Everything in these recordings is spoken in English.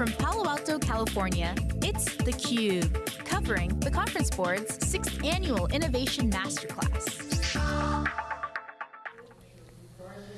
From Palo Alto, California, it's theCUBE, covering the Conference Board's 6th Annual Innovation Masterclass.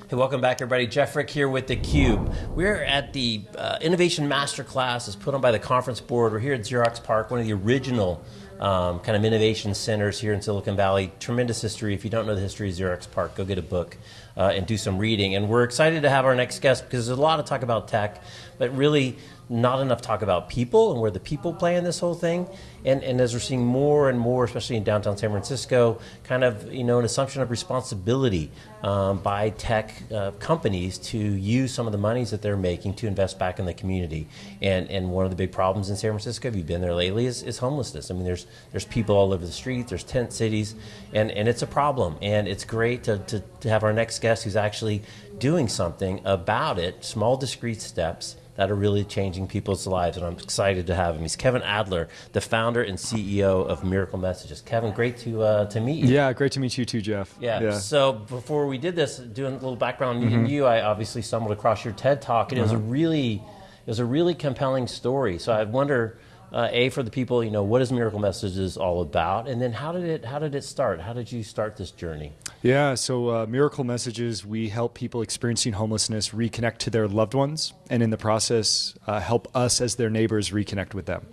Hey, welcome back everybody. Jeff Frick here with theCUBE. We're at the uh, Innovation Masterclass, is put on by the Conference Board. We're here at Xerox PARC, one of the original um, kind of innovation centers here in Silicon Valley. Tremendous history. If you don't know the history of Xerox PARC, go get a book uh, and do some reading. And we're excited to have our next guest because there's a lot of talk about tech, but really not enough talk about people and where the people play in this whole thing. And, and as we're seeing more and more, especially in downtown San Francisco, kind of you know an assumption of responsibility um, by tech uh, companies to use some of the monies that they're making to invest back in the community. And and one of the big problems in San Francisco, if you've been there lately, is, is homelessness. I mean, there's there's people all over the street, there's tent cities, and, and it's a problem. And it's great to, to, to have our next guest who's actually doing something about it, small discrete steps that are really changing people's lives, and I'm excited to have him. He's Kevin Adler, the founder and CEO of Miracle Messages. Kevin, great to uh, to meet you. Yeah, great to meet you too, Jeff. Yeah. yeah. So before we did this, doing a little background, mm-hmm. you, I obviously stumbled across your TED talk, and uh-huh. it was a uh-huh. really it was a really compelling story. So I wonder uh, a for the people, you know, what is Miracle Messages all about, and then how did it how did it start? How did you start this journey? Yeah, so uh, Miracle Messages, we help people experiencing homelessness reconnect to their loved ones, and in the process, uh, help us as their neighbors reconnect with them.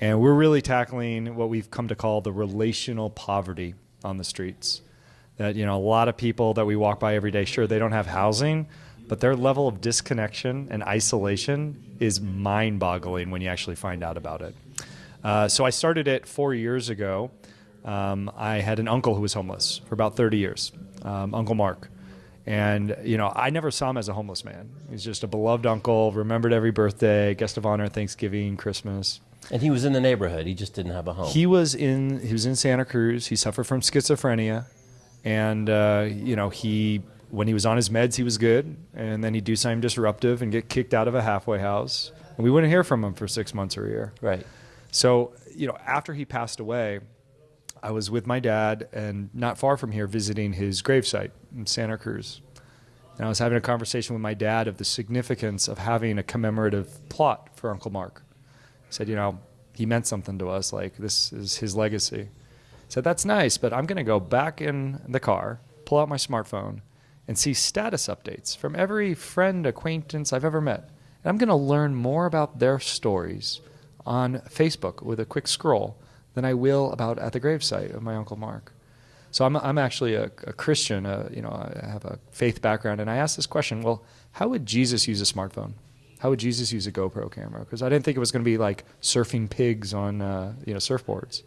And we're really tackling what we've come to call the relational poverty on the streets. That you know, a lot of people that we walk by every day, sure, they don't have housing but their level of disconnection and isolation is mind boggling when you actually find out about it. Uh, so I started it four years ago. Um, I had an uncle who was homeless for about 30 years, um, Uncle Mark. And, you know, I never saw him as a homeless man. He's just a beloved uncle, remembered every birthday, guest of honor, Thanksgiving, Christmas. And he was in the neighborhood. He just didn't have a home. He was in. He was in Santa Cruz. He suffered from schizophrenia, and uh, you know he when he was on his meds, he was good, and then he'd do something disruptive and get kicked out of a halfway house, and we wouldn't hear from him for six months or a year. Right. So, you know, after he passed away, I was with my dad and not far from here visiting his gravesite in Santa Cruz. And I was having a conversation with my dad of the significance of having a commemorative plot for Uncle Mark. He said, you know, he meant something to us, like this is his legacy. Said, that's nice, but I'm going to go back in the car, pull out my smartphone, and see status updates from every friend, acquaintance I've ever met. And I'm going to learn more about their stories on Facebook with a quick scroll than I will about at the gravesite of my Uncle Mark. So I'm, I'm actually a, a Christian, uh, you know, I have a faith background, and I asked this question, well, how would Jesus use a smartphone? How would Jesus use a GoPro camera? Because I didn't think it was going to be like surfing pigs on, uh, you know, surfboards.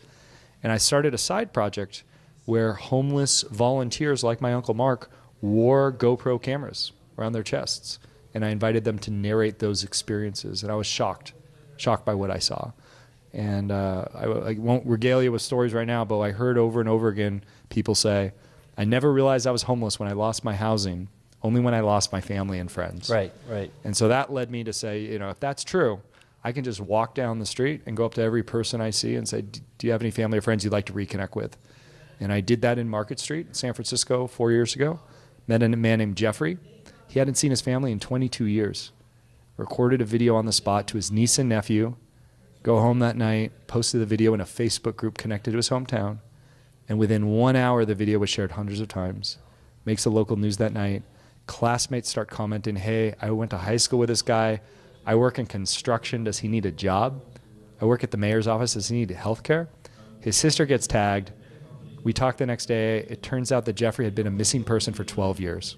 And I started a side project where homeless volunteers like my Uncle Mark wore GoPro cameras around their chests. And I invited them to narrate those experiences. And I was shocked, shocked by what I saw. And uh, I, I, won't regale you with stories right now, but I heard over and over again people say, I never realized I was homeless when I lost my housing, only when I lost my family and friends. Right, right. And so that led me to say, you know, if that's true, I can just walk down the street and go up to every person I see and say, Do you have any family or friends you'd like to reconnect with? And I did that in Market Street, San Francisco, four years ago. Met a man named Jeffrey. He hadn't seen his family in 22 years. Recorded a video on the spot to his niece and nephew. Go home that night, posted the video in a Facebook group connected to his hometown. And within one hour, the video was shared hundreds of times. Makes the local news that night. Classmates start commenting, hey, I went to high school with this guy. I work in construction. Does he need a job? I work at the mayor's office. Does he need health care? His sister gets tagged. We talk the next day. It turns out that Jeffrey had been a missing person for 12 years.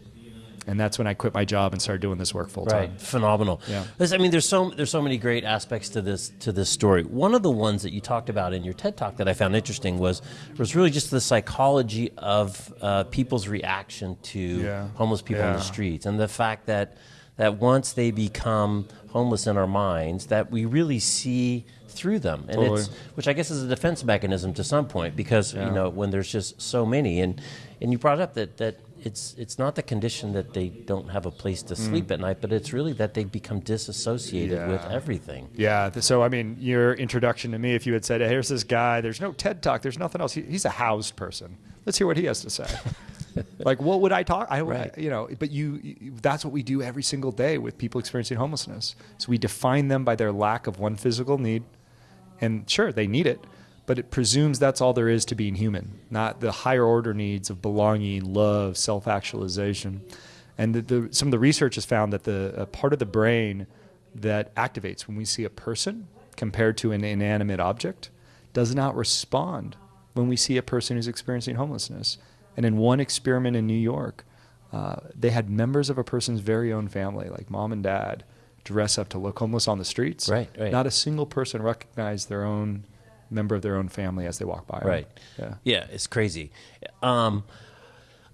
And that's when I quit my job and started doing this work full time. Right, phenomenal. Yeah. I mean, there's so there's so many great aspects to this to this story. One of the ones that you talked about in your TED talk that I found interesting was was really just the psychology of uh, people's reaction to yeah. homeless people yeah. on the streets, and the fact that that once they become homeless in our minds, that we really see through them, and totally. it's which I guess is a defense mechanism to some point because yeah. you know when there's just so many, and and you brought up that that it's it's not the condition that they don't have a place to sleep mm. at night, but it's really that they become disassociated yeah. with everything. Yeah. So I mean, your introduction to me, if you had said, hey, "Here's this guy," there's no TED talk, there's nothing else. He, he's a housed person. Let's hear what he has to say. like, what would I talk? I, Right. you know, but you, you, that's what we do every single day with people experiencing homelessness. So we define them by their lack of one physical need, and sure, they need it, but it presumes that's all there is to being human, not the higher order needs of belonging, love, self actualization. And the, the, some of the research has found that the uh, part of the brain that activates when we see a person compared to an inanimate object does not respond when we see a person who's experiencing homelessness. And in one experiment in New York, uh, they had members of a person's very own family, like mom and dad, dress up to look homeless on the streets. Right, right. Not a single person recognized their own member of their own family as they walk by. Right. Yeah. Yeah, it's crazy. Um,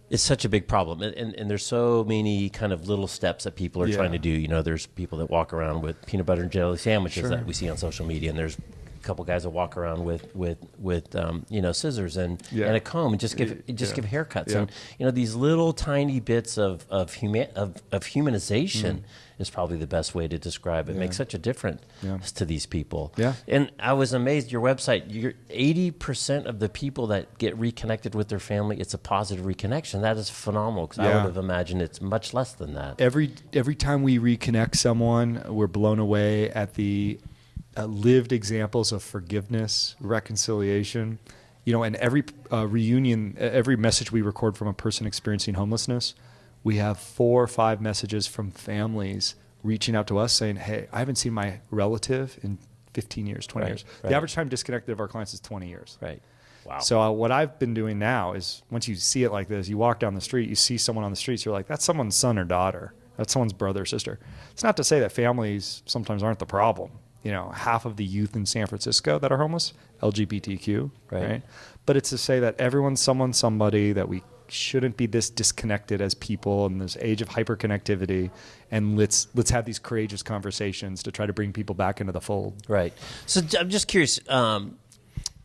it's such a big problem, and, and, and there's so many kind of little steps that people are Yeah. trying to do. You know, there's people that walk around with peanut butter and jelly sandwiches Sure. that we see on social media, and there's couple guys will walk around with with with um, you know scissors and Yeah. and a comb and just give just yeah. give haircuts, Yeah. and you know these little tiny bits of of human of, of humanization is probably the best way to describe it. Makes such a difference Mm. To these people. Yeah. And I was amazed. Your website, you're eighty percent of the people that get reconnected with their family, it's a positive reconnection. That is phenomenal. Because I would have imagined it's much less than that. every every time we reconnect someone, we're blown away at the uh, lived examples of forgiveness, reconciliation. You know, and every uh, reunion, every message we record from a person experiencing homelessness, we have four or five messages from families reaching out to us saying, "Hey, I haven't seen my relative in 15 years, 20 Right, years." right. The average time disconnected of our clients is 20 years. Right. Wow. So uh, what I've been doing now is once you see it like this, you walk down the street, you see someone on the streets, you're like, that's someone's son or daughter. That's someone's brother or sister. It's not to say that families sometimes aren't the problem. You know, half of the youth in San Francisco that are homeless, LGBTQ, Right. right? But it's to say that everyone's someone, somebody, that we shouldn't be this disconnected as people in this age of hyperconnectivity, and let's let's have these courageous conversations to try to bring people back into the fold. Right. So i'm just curious. Um,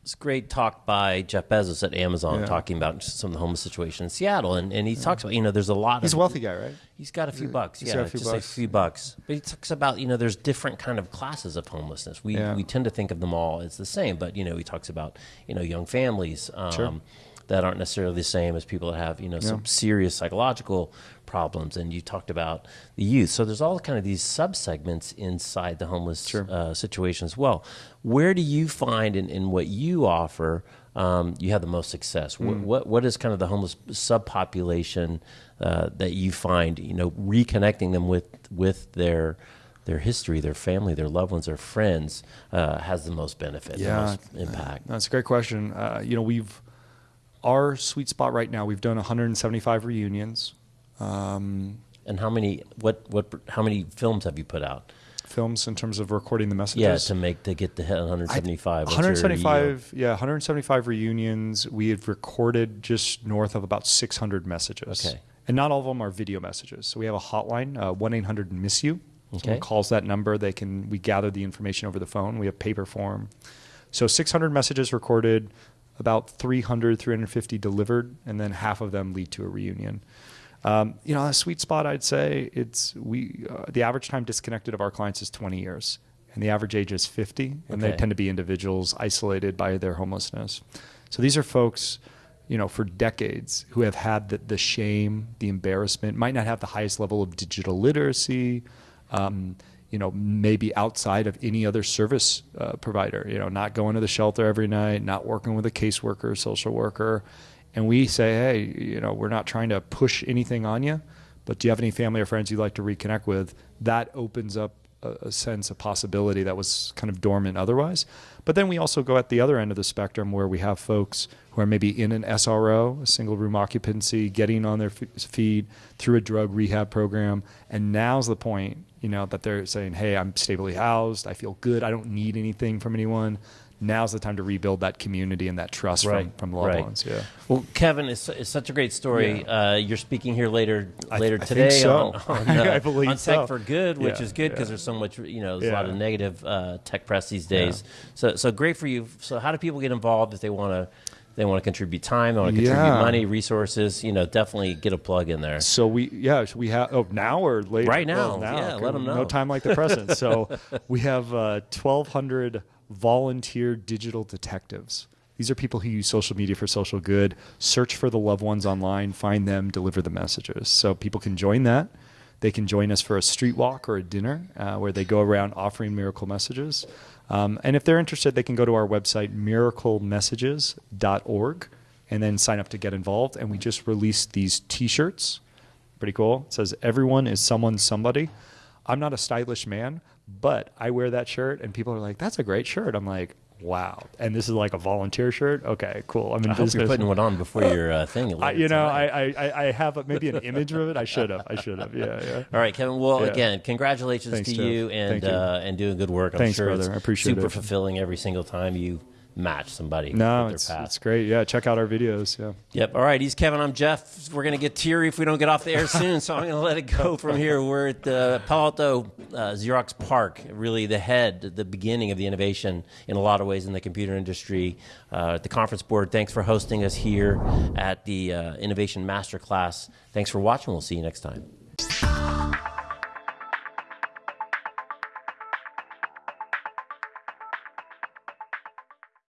it's a great talk by Jeff Bezos at Amazon Yeah. talking about some of the homeless situation in Seattle, and, and he talks about you know there's a lot. He's of, a wealthy guy, right? He's got a few bucks. He's yeah, got a few just bucks. a few bucks. But he talks about you know there's different kind of classes of homelessness. We Yeah. we tend to think of them all as the same, but you know he talks about you know young families. Um, Sure. That aren't necessarily the same as people that have you know some serious psychological problems, and you talked about the youth. So there's all kind of these subsegments inside the homeless Sure. uh, situation as well. Where do you find in, in what you offer um, you have the most success? Mm. What what is kind of the homeless subpopulation uh, that you find you know reconnecting them with with their their history, their family, their loved ones, their friends uh, has the most benefit, Yeah. the most impact. That's a great question. Uh, you know, we've our sweet spot right now. We've done 175 reunions, um, And how many what what how many films have you put out? films in terms of recording the messages. Yeah, to make to get to hit 175. What's your yield? 175. Yeah, 175 reunions. We have recorded just north of about 600 messages. Okay. And not all of them are video messages. So we have a hotline, uh, one eight hundred miss you. Someone Okay. calls that number. They can we gather the information over the phone. We have paper form. So 600 messages recorded, about 300, 350 delivered, and then half of them lead to a reunion. Um, you know, a sweet spot, I'd say it's we. Uh, the average time disconnected of our clients is 20 years, and the average age is 50, and they tend to be individuals isolated by their homelessness. So these are folks, you know, for decades who have had the, the shame, the embarrassment, might not have the highest level of digital literacy. Um, you know, maybe outside of any other service uh, provider. You know, not going to the shelter every night, not working with a caseworker, social worker, and we say, hey, you know, we're not trying to push anything on you, but do you have any family or friends you'd like to reconnect with? That opens up a, sense of possibility that was kind of dormant otherwise. But then we also go at the other end of the spectrum where we have folks who are maybe in an SRO, a single room occupancy, getting on their feet through a drug rehab program, and now's the point, you know, that they're saying, "Hey, I'm stably housed. I feel good. I don't need anything from anyone." Now's the time to rebuild that community and that trust Right, from, from loved right. ones. Yeah. Well, Kevin, it's, it's such a great story. Yeah. Uh, you're speaking here later I- later I think today so. on, on, uh, I believe on Tech so. for Good, which Yeah, is good because yeah. there's so much, you know, there's a lot of negative uh, tech press these days. So, so great for you. So, how do people get involved if they want to? They want to contribute time. They want to contribute Yeah. money, resources. You know, definitely get a plug in there. So we, yeah, so we have, oh, now or later? Right now. Well, now. Yeah, let 'em know. No time like the present. So we have uh, 1,200 volunteer digital detectives These are people who use social media for social good. Search for the loved ones online, find them, deliver the messages. So people can join that. They can join us for a street walk or a dinner uh, where they go around offering miracle messages. Um, and if they're interested, they can go to our website, miraclemessages.org, and then sign up to get involved. And we just released these t shirts. Pretty cool. It says, Everyone is someone, somebody. I'm not a stylish man, but I wear that shirt, and people are like, "That's a great shirt." I'm like, "Wow!" And this is like a volunteer shirt. Okay, cool. I'm in I hope you're putting one on before your uh, thing. I, you know. I, I, I have a, maybe an image of it. I should have. I should have. Yeah, yeah. All right, Kevin. Well, Yeah. again, congratulations Thanks, to Jeff. you and. Uh, and doing good work. I'm Thanks, sure brother. I appreciate super it. fulfilling every single time you match somebody. No, with their it's, it's great. Yeah, check out our videos. Yeah. Yep. All right. He's Kevin. I'm Jeff. We're going to get teary if we don't get off the air soon. so I'm going to let it go from here. We're at the Palo Alto uh, Xerox PARC, really the head, the beginning of the innovation in a lot of ways in the computer industry. Uh, at the conference board, thanks for hosting us here at the uh, Innovation Masterclass. Thanks for watching. We'll see you next time.